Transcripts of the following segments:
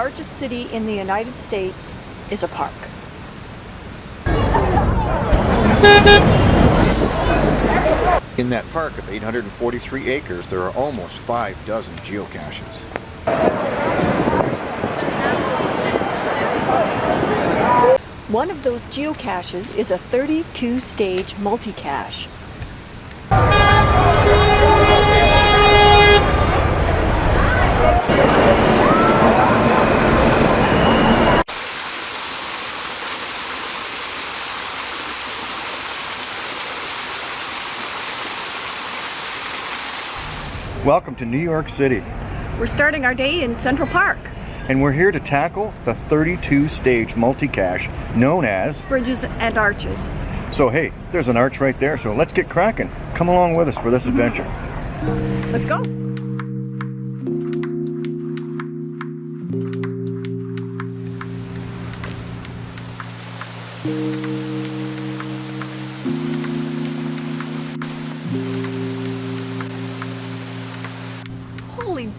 largest city in the United States is a park. In that park of 843 acres, there are almost five dozen geocaches. One of those geocaches is a 32-stage multicache. Welcome to New York City, We're starting our day in Central Park. and we're here to tackle the 32-stage multicache known as... Bridges and arches. So hey, there's an arch right there, so let's get cracking. Come along with us for this mm-hmm. adventure. Let's go.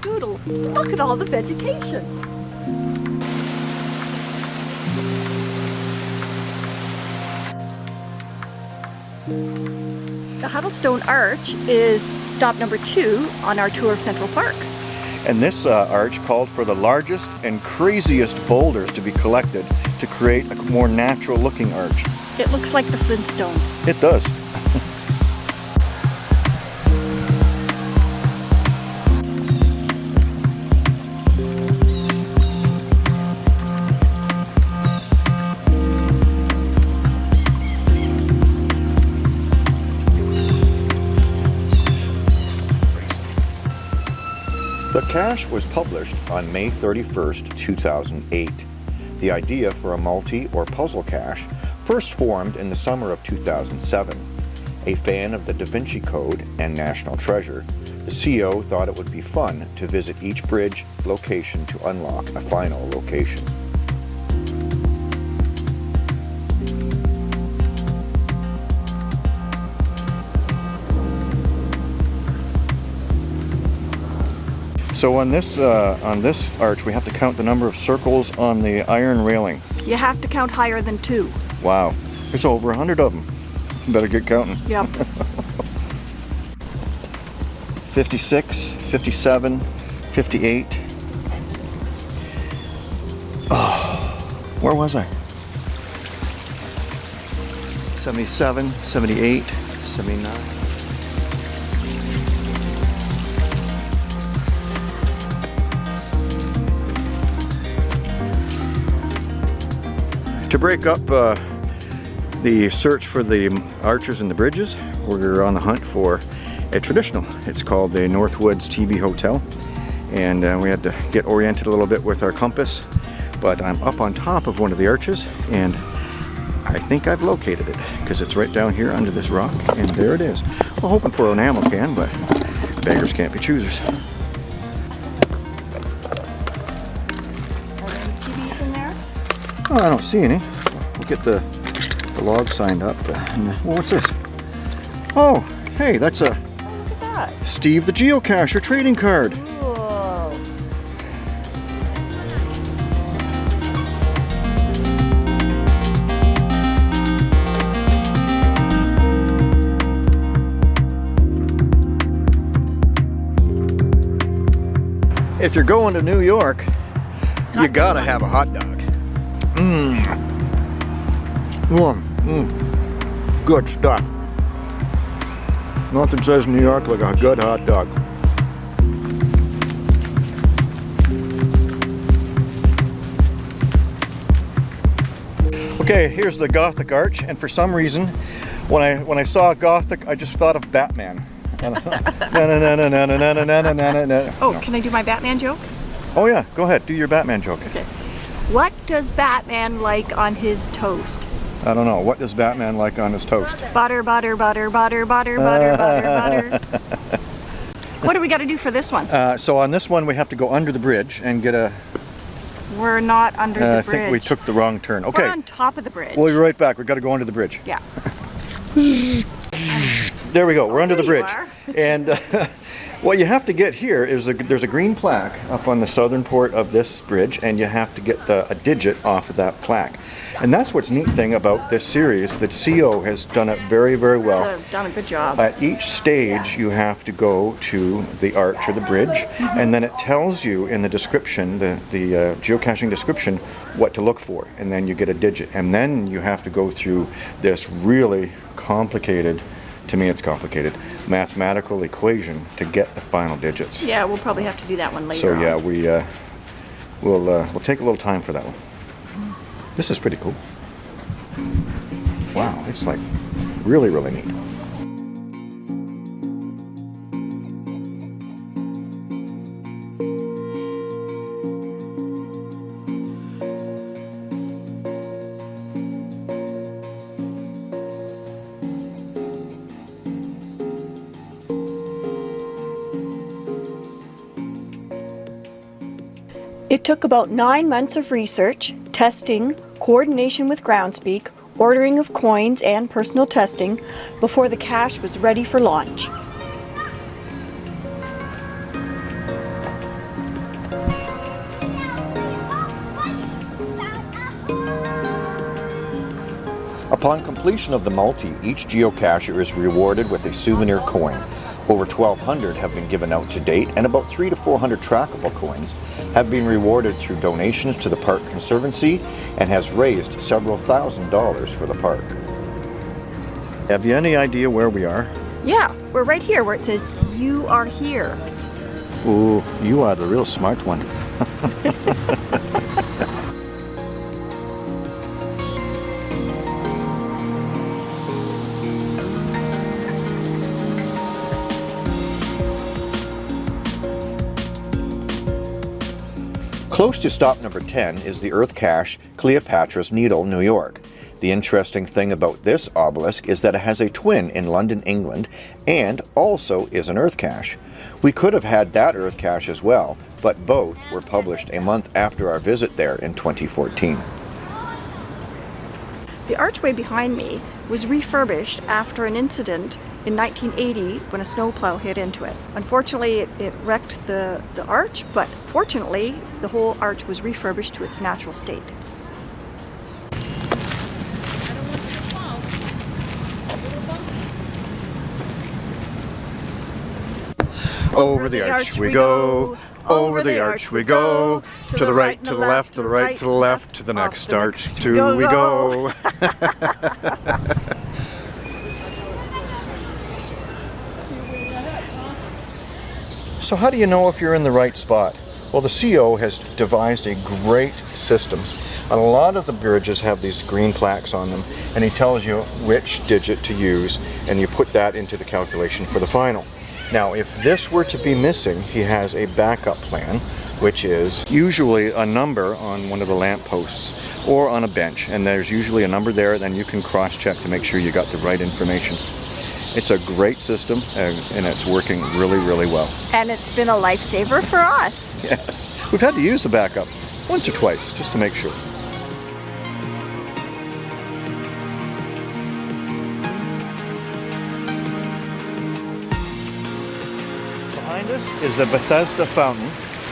Doodle, look at all the vegetation. The Huddlestone Arch is stop number two on our tour of Central Park. And this uh, arch called for the largest and craziest boulders to be collected to create a more natural looking arch. It looks like the Flintstones. It does. Cache was published on May 31st, 2008. The idea for a multi or puzzle cache first formed in the summer of 2007. A fan of the Da Vinci Code and National Treasure, the CO thought it would be fun to visit each bridge location to unlock a final location. So on this uh, on this arch, we have to count the number of circles on the iron railing. You have to count higher than two. Wow, there's over a hundred of them. Better get counting. Yep. 56, 57, 58. Oh, where was I? 77, 78, 79. To break up uh, the search for the archers and the bridges, we're on the hunt for a traditional. It's called the Northwoods TB Hotel. And uh, we had to get oriented a little bit with our compass. But I'm up on top of one of the arches and I think I've located it because it's right down here under this rock and there it is. We're hoping for an ammo can, but beggars can't be choosers. Oh, I don't see any. We'll get the, the log signed up. and, uh, well, what's this? Oh, hey, that's a that. Steve the Geocacher trading card. If you're going to New York, you gotta have a hot dog. Mm. Mm. Good stuff. Nothing says New York like a good hot dog. Okay, here's the Gothic Arch, and for some reason, when I when I saw Gothic, I just thought of Batman. Oh, oh, can I do my Batman joke? oh yeah, go ahead, do your Batman joke. Okay. What does Batman like on his toast? I don't know, what does Batman like on his toast? Butter, butter, butter, butter, butter, butter, butter, butter. What do we got to do for this one? Uh, so on this one, we have to go under the bridge and get a. We're not under Uh, the bridge. I think we took the wrong turn. We're Okay, on top of the bridge. we'll be right back. We've got to go under the bridge. Yeah. There we go. We're under the bridge. And uh, what you have to get here is a, there's a green plaque up on the southern port of this bridge, and you have to get the, a digit off of that plaque. And that's what's neat thing about this series. The CO has done it very, very well. So, done a good job. At each stage, you have to go to the arch or the bridge, and then it tells you in the description, the, the uh, geocaching description, what to look for. And then you get a digit. And then you have to go through this really complicated, to me it's complicated, mathematical equation to get the final digits. yeah, we'll probably have to do that one later. So yeah, on. we, uh, we'll, uh, we'll take a little time for that one. This is pretty cool. Wow, it's like really, really neat. It took about nine months of research, testing, coordination with Groundspeak, ordering of coins, and personal testing before the cache was ready for launch. Upon completion of the multi, each geocacher is rewarded with a souvenir coin. Over 1,200 have been given out to date, and about 3 to 400 trackable coins have been rewarded through donations to the Park Conservancy and has raised several thousand dollars for the park. Have you any idea where we are? Yeah, we're right here where it says, You are here. Ooh, you are the real smart one. Close to stop number 10 is the Earth cache Cleopatra's Needle, New York. The interesting thing about this obelisk is that it has a twin in London, England, and also is an Earth cache. We could have had that Earth cache as well, but both were published a month after our visit there in 2014. The archway behind me was refurbished after an incident in 1980 when a snowplow hit into it. Unfortunately, it, it wrecked the, the arch, but fortunately, the whole arch was refurbished to its natural state. Over the arch we go, over the arch we go, to the right, to the left, to the right, to the left, to the next arch, to we go. go. So how do you know if you're in the right spot? Well, the CO has devised a great system. And a lot of the bridges have these green plaques on them, and he tells you which digit to use, and you put that into the calculation for the final. Now, if this were to be missing, he has a backup plan, which is usually a number on one of the lamp posts or on a bench, and there's usually a number there, then you can cross-check to make sure you got the right information. It's a great system, uh, and it's working really, really well. And it's been a lifesaver for us. Yes, we've had to use the backup once or twice just to make sure. Is the Bethesda Fountain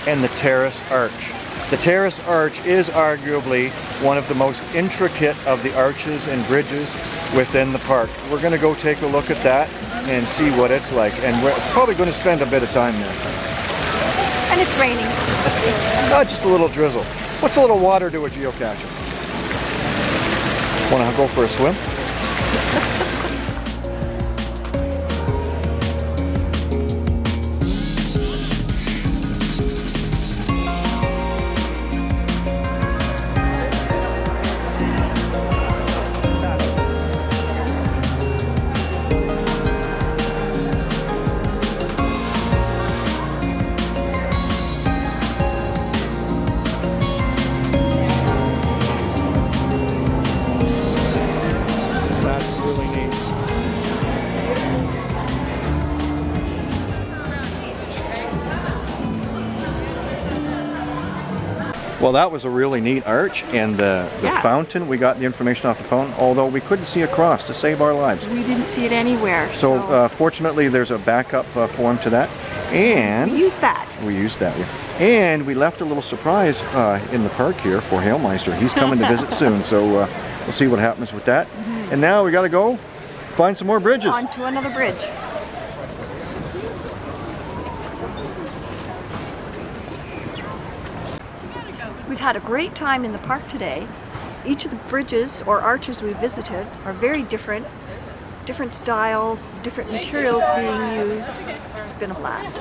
and the Terrace Arch. The Terrace Arch is arguably one of the most intricate of the arches and bridges within the park. We're going to go take a look at that and see what it's like, and we're probably going to spend a bit of time there. And it's raining. Not uh, just a little drizzle. What's a little water to a geocacher? Want to go for a swim? Well, that was a really neat arch, and the, the Yeah. fountain, we got the information off the phone, although we couldn't see across to save our lives. We didn't see it anywhere. So, uh, fortunately, there's a backup uh, form to that, and we use that. we used that. And we left a little surprise uh, in the park here for Hailmeister. He's coming to visit soon, so uh, we'll see what happens with that. And now we got to go find some more bridges. On to another bridge. We've had a great time in the park today. Each of the bridges or arches we visited are very different. Different styles, different materials being used. It's been a blast.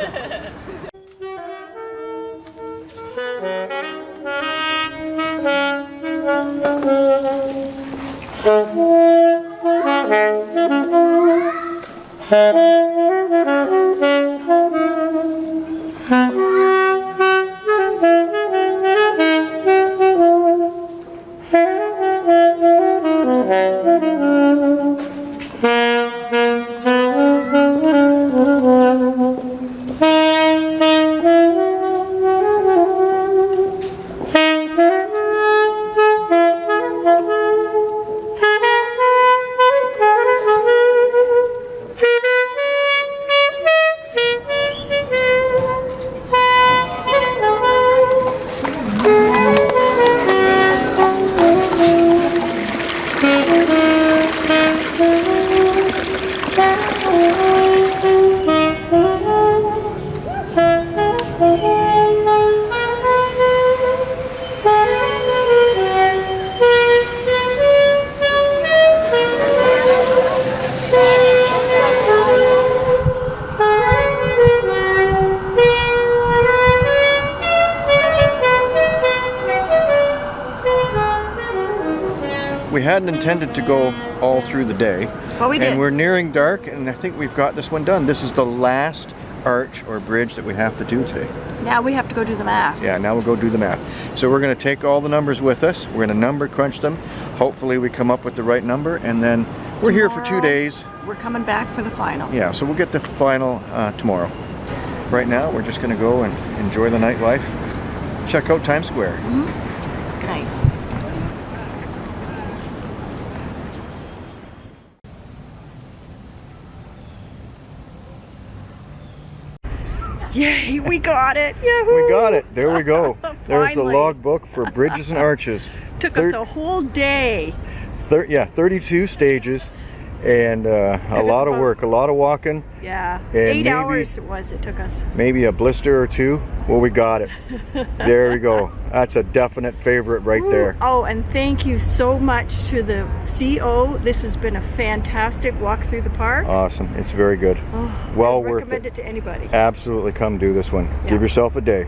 We hadn't intended to go all through the day. But we And did. we're nearing dark, and I think we've got this one done. This is the last arch or bridge that we have to do today. Now we have to go do the math. Yeah, now we'll go do the math. So we're going to take all the numbers with us. We're going to number crunch them. Hopefully we come up with the right number, and then we're here for two days. We're coming back for the final. Yeah, so we'll get the final uh, tomorrow. Right now, we're just going to go and enjoy the nightlife. Check out Times Square. Good night. Yay, we got it. Yahoo! We got it. There we go. There's the logbook for bridges and arches. Took Thir- us a whole day. thir- yeah, 32 stages and uh, a lot of work, a lot of walking, Yeah. And Eight maybe- hours it was it took us. maybe a blister or two. Well, we got it. there we go. That's a definite favorite right there. Oh, and thank you so much to the CO. This has been a fantastic walk through the park. Awesome. It's very good. Oh, well I worth recommend it. it to anybody. Absolutely come do this one. Yeah. Give yourself a day.